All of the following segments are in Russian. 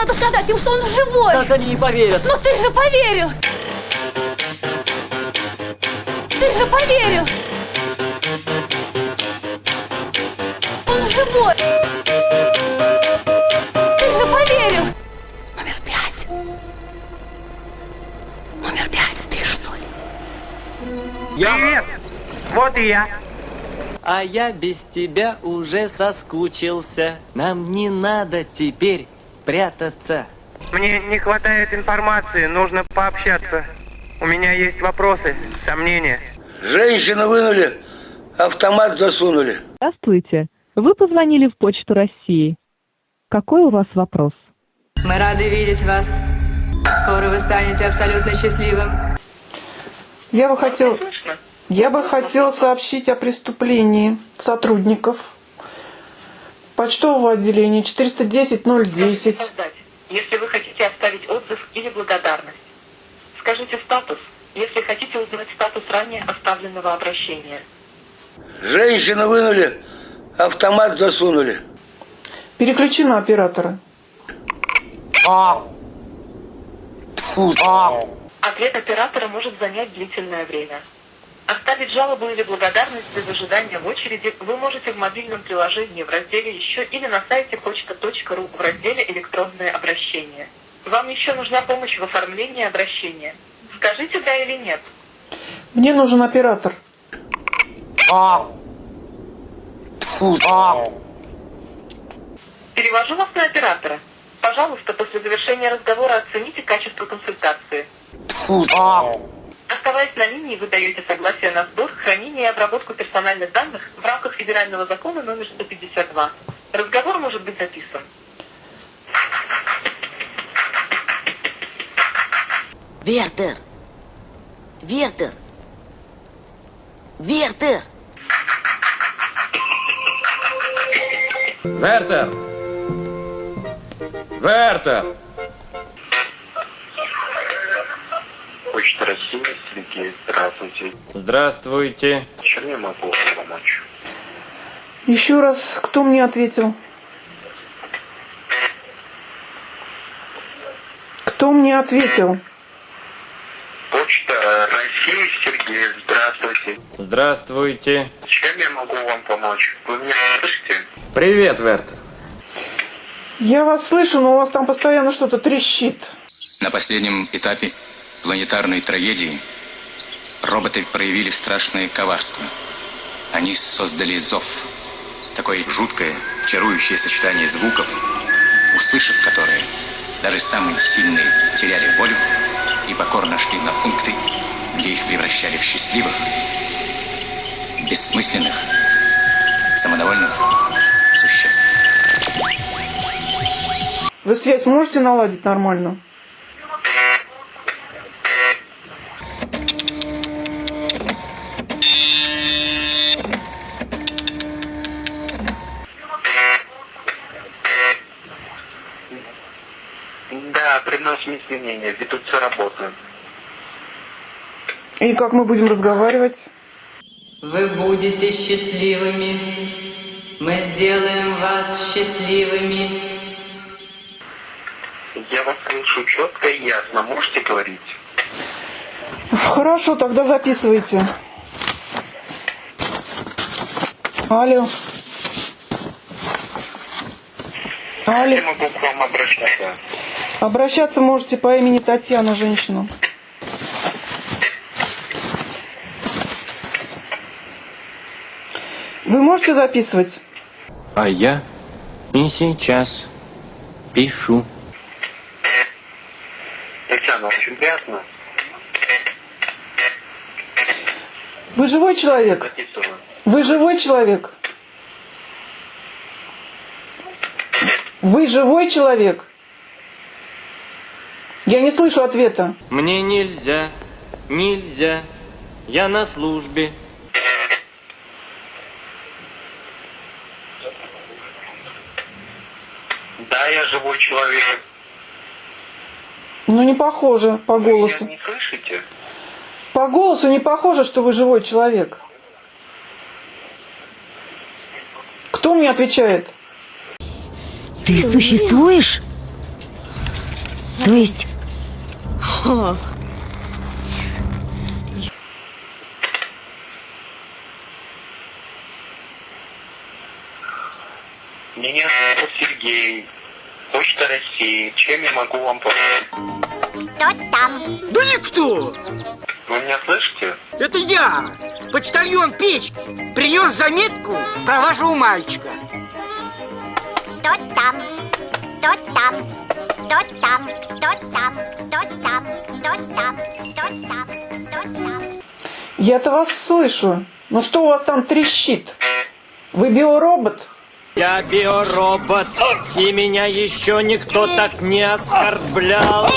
надо сказать им, что он живой. Как они не поверят? Ну ты же поверил. Ты же поверил. Он живой. Ты же поверил. Номер пять. Номер пять. Ты что ли? Я... Привет! Вот и я. А я без тебя уже соскучился. Нам не надо теперь прятаться. Мне не хватает информации, нужно пообщаться. У меня есть вопросы, сомнения. Женщину вынули, автомат засунули. Здравствуйте. Вы позвонили в Почту России. Какой у вас вопрос? Мы рады видеть вас. Скоро вы станете абсолютно счастливым. Я бы хотел, я бы хотел сообщить о преступлении сотрудников почтового отделения 410-010. создать, если вы хотите оставить отзыв или благодарность. Скажите статус, если хотите узнать статус ранее оставленного обращения. Женщину вынули, автомат засунули. Переключи на оператора. Ответ оператора может занять длительное время. Оставить жалобу или благодарность без ожидания в очереди вы можете в мобильном приложении в разделе «Еще» или на сайте почта.ру в разделе «Электронное обращение». Вам еще нужна помощь в оформлении обращения. Скажите «да» или «нет». Мне нужен оператор. Перевожу вас на оператора. Пожалуйста, после завершения разговора оцените качество консультации. Оставаясь на линии, вы даете согласие на сбор, хранение и обработку персональных данных в рамках федерального закона номер 152. Разговор может быть записан. Вертер! Вертер! Вертер! Вертер! Вертер! Почта России, Сергей, здравствуйте. Чем я могу вам помочь? Еще раз, кто мне ответил? Кто мне ответил? Почта России, Сергей, здравствуйте. Здравствуйте. Чем я могу вам помочь? Вы меня слышите? Привет, Вертер. Я вас слышу, но у вас там постоянно что-то трещит. На последнем этапе планетарной трагедии роботы проявили страшное коварство. Они создали зов. Такое жуткое, чарующее сочетание звуков, услышав которые, даже самые сильные теряли волю и покорно шли на пункты, где их превращали в счастливых, бессмысленных, самодовольных существ. Вы связь можете наладить нормально? Да, приносим извинения, ведутся работы. И как мы будем разговаривать? Вы будете счастливыми. Мы сделаем вас счастливыми. Я вас слышу четко и ясно. Можете говорить? Хорошо, тогда записывайте. Алло. Алло. Я могу к вам обращаться. Обращаться можете по имени Татьяна, женщина. Вы можете записывать? А я и сейчас пишу. Татьяна, очень приятно. Вы живой человек? Вы живой человек? Вы живой человек? Я не слышу ответа. Мне нельзя, нельзя. Я на службе. Да, я живой человек. Ну, не похоже по Вы голосу. меня не слышите? По голосу не похоже, что вы живой человек. Кто мне отвечает? Ты существуешь? То есть... Меня Сергей. Почта России. Чем я могу вам помочь? Кто там? Да никто! Вы меня слышите? Это я, почтальон Печки, принес заметку про вашего мальчика. Кто там? Кто там? Кто там? Кто там? Кто там? Кто там? Кто там? Кто там? Я-то вас слышу. Ну что у вас там трещит? Вы биоробот? Я биоробот, и меня еще никто так не оскорблял.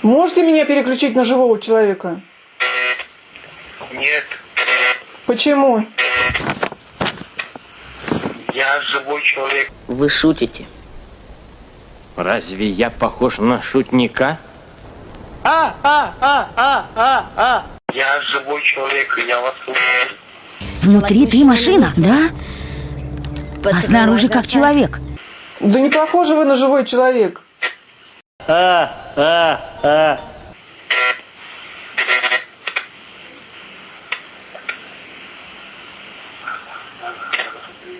Можете меня переключить на живого человека? Нет, Почему? я живой человек. Вы шутите. Разве я похож на шутника? А, а, а, а, а, а. Я живой человек, я вас слышу. Внутри ты машина, да? А снаружи как человек. Да не похожи вы на живой человек. А, а, а.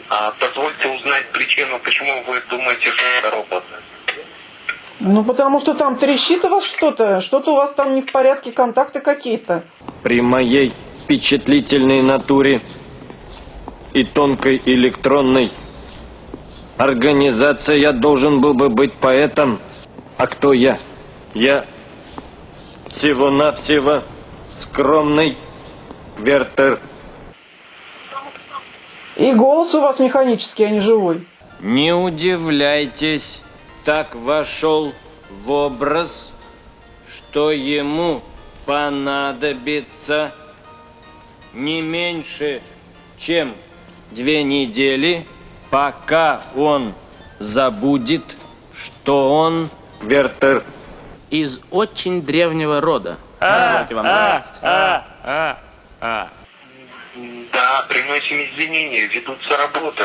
А позвольте узнать причину, почему вы думаете, что это робот. Ну потому что там трещит у вас что-то. Что-то у вас там не в порядке, контакты какие-то. При моей впечатлительной натуре и тонкой электронной организации я должен был бы быть поэтом. А кто я? Я всего-навсего скромный Вертер. И голос у вас механический, а не живой. Не удивляйтесь, так вошел в образ, что ему понадобится не меньше, чем две недели, пока он забудет, что он Вертер. Из очень древнего рода. Позвольте вам заметить. а, а, а. Да, приносим извинения, ведутся работы.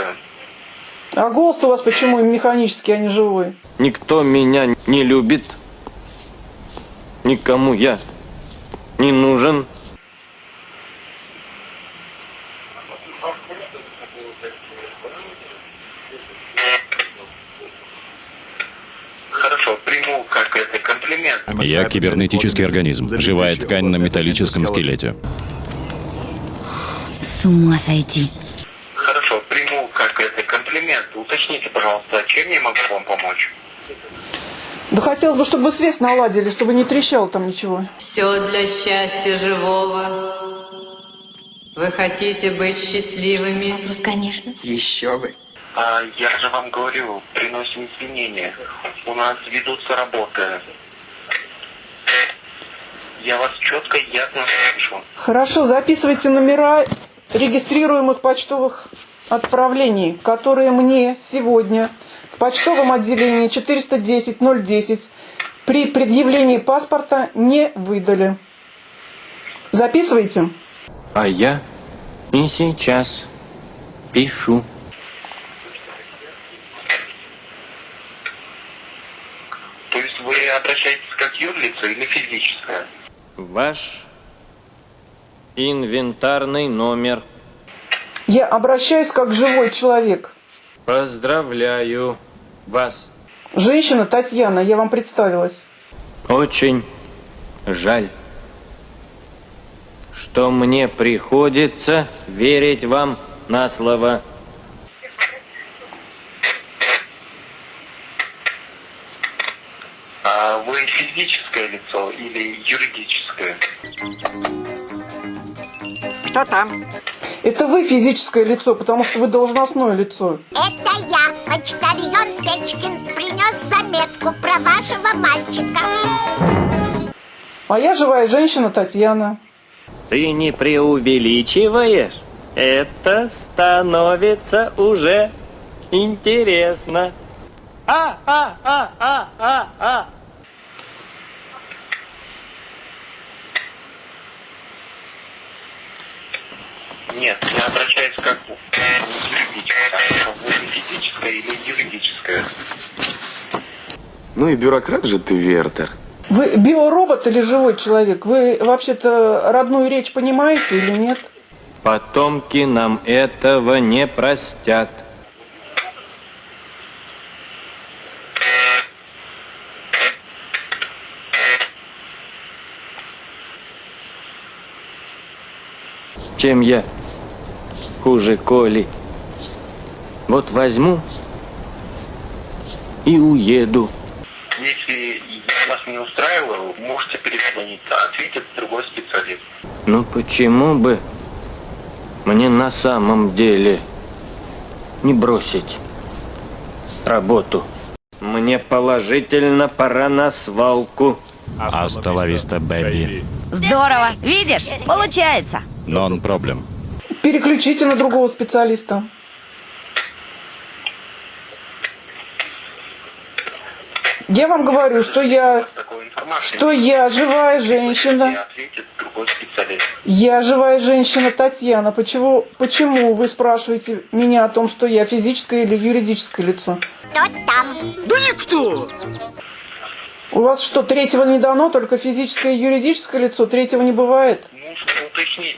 А голос у вас почему механический, а не живой? Никто меня не любит. Никому я не нужен. Хорошо, приму как это комплимент. Я кибернетический организм, живая ткань на металлическом скелете. С ума сойти. Хорошо, приму как это комплимент. Уточните, пожалуйста, чем я могу вам помочь? Да хотелось бы, чтобы вы связь наладили, чтобы не трещало там ничего. Все для счастья живого. Вы хотите быть счастливыми? Вопрос, конечно. Еще бы. А, я же вам говорю, приносим извинения. У нас ведутся работы. Я вас четко и ясно слышу. Хорошо, записывайте номера регистрируемых почтовых отправлений, которые мне сегодня в почтовом отделении 410-010 при предъявлении паспорта не выдали. Записывайте. А я и сейчас пишу. То есть вы обращаетесь как юрлица или физическое? Ваш инвентарный номер. Я обращаюсь как живой человек. Поздравляю вас. Женщина Татьяна, я вам представилась. Очень жаль, что мне приходится верить вам на слово. А вы физическое лицо или юридическое? Кто там? Это вы физическое лицо, потому что вы должностное лицо. Это я, почтальон Печкин, принес заметку про вашего мальчика. А я живая женщина Татьяна. Ты не преувеличиваешь? Это становится уже интересно. А, а, а, а, а, а. Нет, я обращаюсь как юридическое. Вы физическое или Ну и бюрократ же ты, Вертер. Вы биоробот или живой человек? Вы вообще-то родную речь понимаете или нет? Потомки нам этого не простят. Чем я хуже Коли? Вот возьму и уеду. Если я вас не устраиваю, можете перезвонить, ответит другой специалист. Ну почему бы мне на самом деле не бросить работу? Мне положительно пора на свалку. Асталависта, бэби. Здорово. Видишь? Получается. Нон проблем. Переключите на другого специалиста. Я вам говорю, что я, что я живая женщина. Я живая женщина Татьяна. Почему, почему вы спрашиваете меня о том, что я физическое или юридическое лицо? Кто там? Да никто! У вас что, третьего не дано, только физическое и юридическое лицо? Третьего не бывает? Нужно уточнить.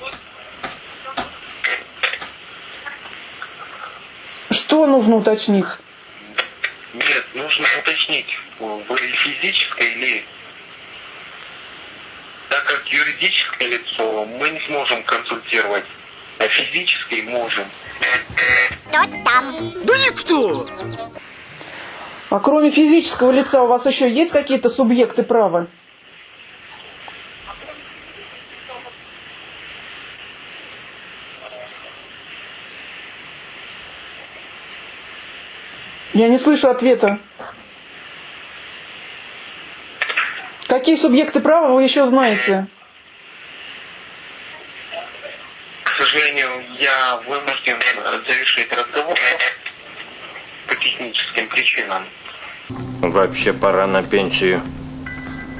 Что нужно уточнить? Нет, нужно уточнить, вы физическое или... Так как юридическое лицо мы не сможем консультировать, а физическое можем. Кто там? Да никто! А кроме физического лица у вас еще есть какие-то субъекты права? Я не слышу ответа. Какие субъекты права вы еще знаете? К сожалению, я вынужден завершить разговор по техническим причинам. Вообще пора на пенсию.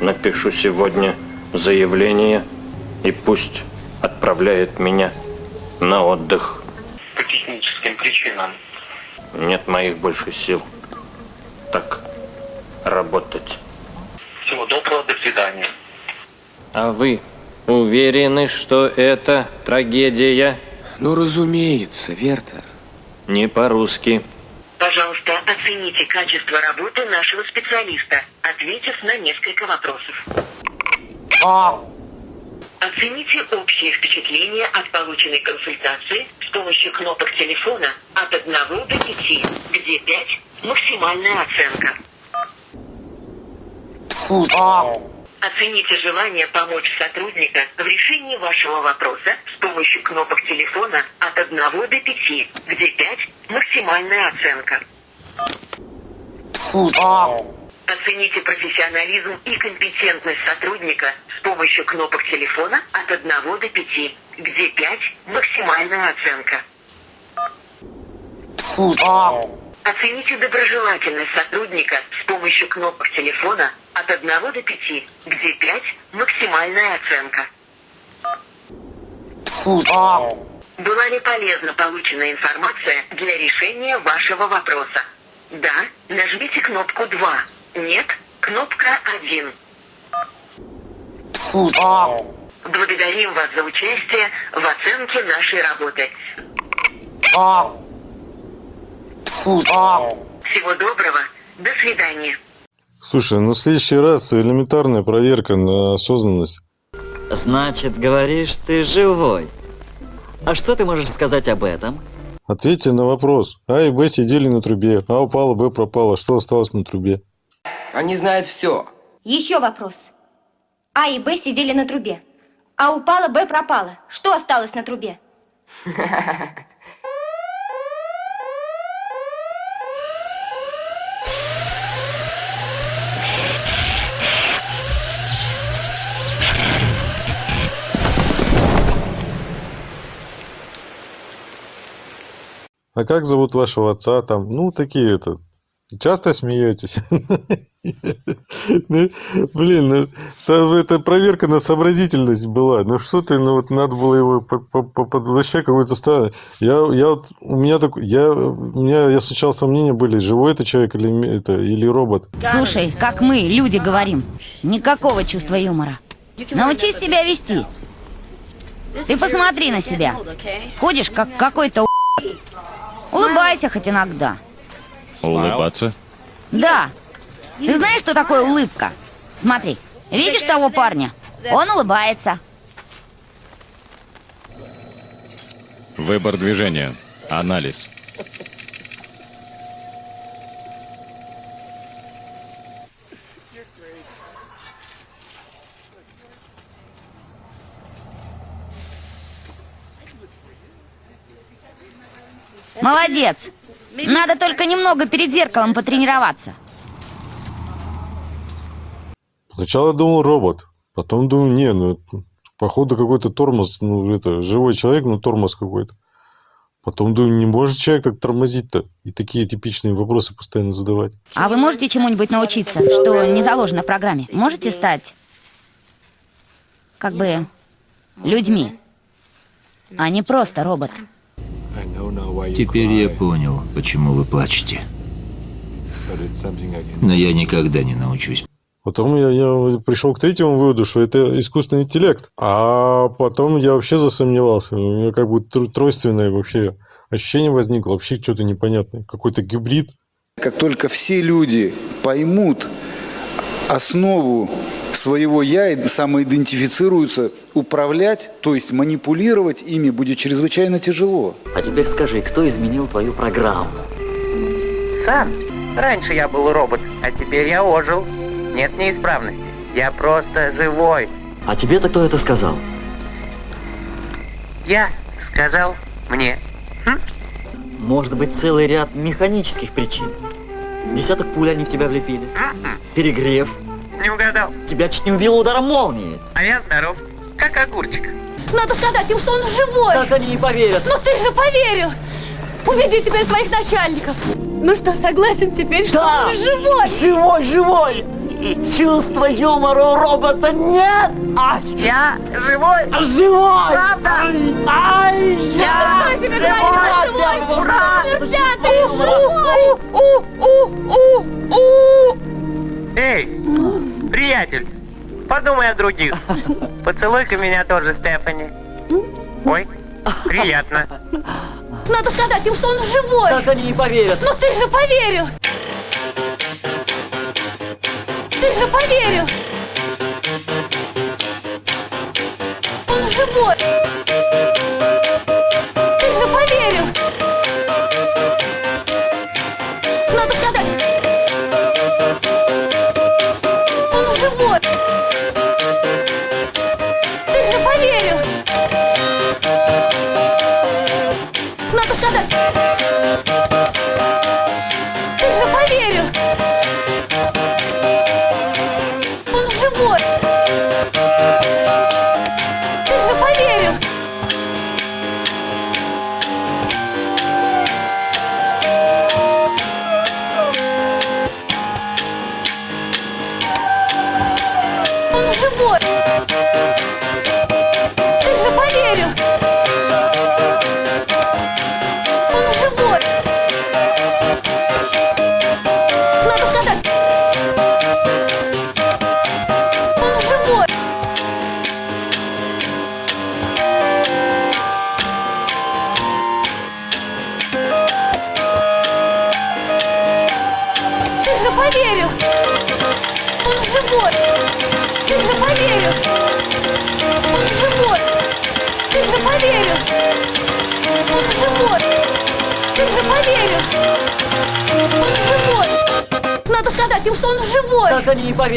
Напишу сегодня заявление и пусть отправляет меня на отдых. По техническим причинам. Нет моих больше сил. Так работать. Всего доброго, до свидания. А вы уверены, что это трагедия? Ну, разумеется, Вертер. Не по-русски. Пожалуйста, оцените качество работы нашего специалиста, ответив на несколько вопросов. Оцените общее впечатление от полученной консультации с помощью кнопок телефона от 1 до 5, где 5 – максимальная оценка. Оцените желание помочь сотрудника в решении вашего вопроса с помощью кнопок телефона от 1 до 5, где 5 – максимальная оценка. Оцените профессионализм и компетентность сотрудника с помощью кнопок телефона от 1 до 5, где 5 – максимальная оценка. Оцените доброжелательность сотрудника с помощью кнопок телефона от 1 до 5, где 5 – максимальная оценка. Была ли полезна полученная информация для решения вашего вопроса? Да, нажмите кнопку 2. Нет, кнопка 1. Благодарим вас за участие в оценке нашей работы. Всего доброго. До свидания. Слушай, ну в следующий раз элементарная проверка на осознанность. Значит, говоришь, ты живой. А что ты можешь сказать об этом? Ответьте на вопрос. А и Б сидели на трубе. А упала, Б пропала. Что осталось на трубе? Они знают все. Еще вопрос. А и Б сидели на трубе. А упала, Б пропала. Что осталось на трубе? А как зовут вашего отца там? Ну, такие это. Часто смеетесь? Ну, блин, ну, это проверка на сообразительность была. Ну что ты, ну вот надо было его вообще какой-то странный. Я, я вот, у меня так, я, у меня, я сначала сомнения были, живой это человек или, это, или робот. Слушай, как мы, люди, говорим. Никакого чувства юмора. Научись себя вести. Ты посмотри на себя. Ходишь, как какой-то у***. Улыбайся хоть иногда. Улыбаться? Да. Ты знаешь, что такое улыбка? Смотри, видишь того парня? Он улыбается. Выбор движения. Анализ. Молодец. Надо только немного перед зеркалом потренироваться. Сначала думал робот, потом думаю, не, ну, походу какой-то тормоз, ну, это, живой человек, но тормоз какой-то. Потом думаю, не может человек так тормозить-то и такие типичные вопросы постоянно задавать. А вы можете чему-нибудь научиться, что не заложено в программе? Можете стать, как бы, людьми, а не просто робот? Теперь я понял, почему вы плачете. Но я никогда не научусь. Потом я, я пришел к третьему выводу, что это искусственный интеллект. А потом я вообще засомневался. У меня как бы тр- тройственное вообще ощущение возникло. Вообще что-то непонятное. Какой-то гибрид. Как только все люди поймут основу своего «я» и самоидентифицируются, управлять, то есть манипулировать ими будет чрезвычайно тяжело. А теперь скажи, кто изменил твою программу? Сам. Раньше я был робот, а теперь я ожил. Нет неисправности. Я просто живой. А тебе-то кто это сказал? Я сказал мне. Может быть, целый ряд механических причин. Десяток пуль они в тебя влепили. Перегрев. Не угадал. Тебя чуть не убило ударом молнии. А я здоров. Как огурчик. Надо сказать им, что он живой. Как они не поверят? Но ты же поверил. Убеди теперь своих начальников. Ну что, согласен теперь, что Да. он живой? Живой, живой! Чувства юмора у робота нет! А Я живой. живой! Правда? Ай, Я что тебе говорю, он живой? Ура! Ты живой! Эй, приятель, подумай о других. Поцелуй-ка меня тоже, Стефани. Ой, приятно. Надо сказать им, что он живой. Как они не поверят? Но ты же поверил. Ты же поверил.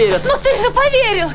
Поверят? Но ты же поверил.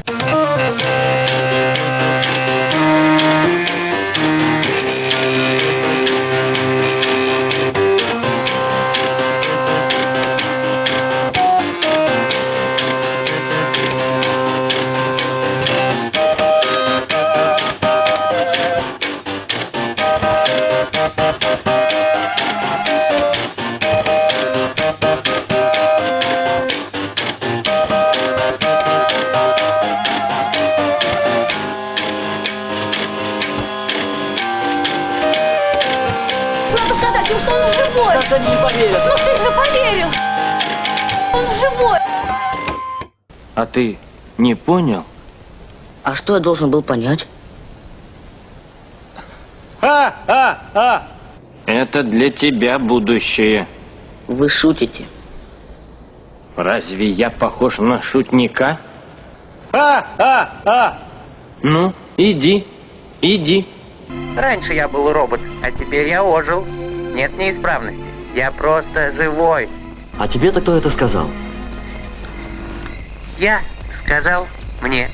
А ты не понял? А что я должен был понять? А, а, а! Это для тебя будущее. Вы шутите. Разве я похож на шутника? А, а, а! Ну, иди, иди. Раньше я был робот, а теперь я ожил. Нет неисправности. Я просто живой. А тебе-то кто это сказал? Я сказал мне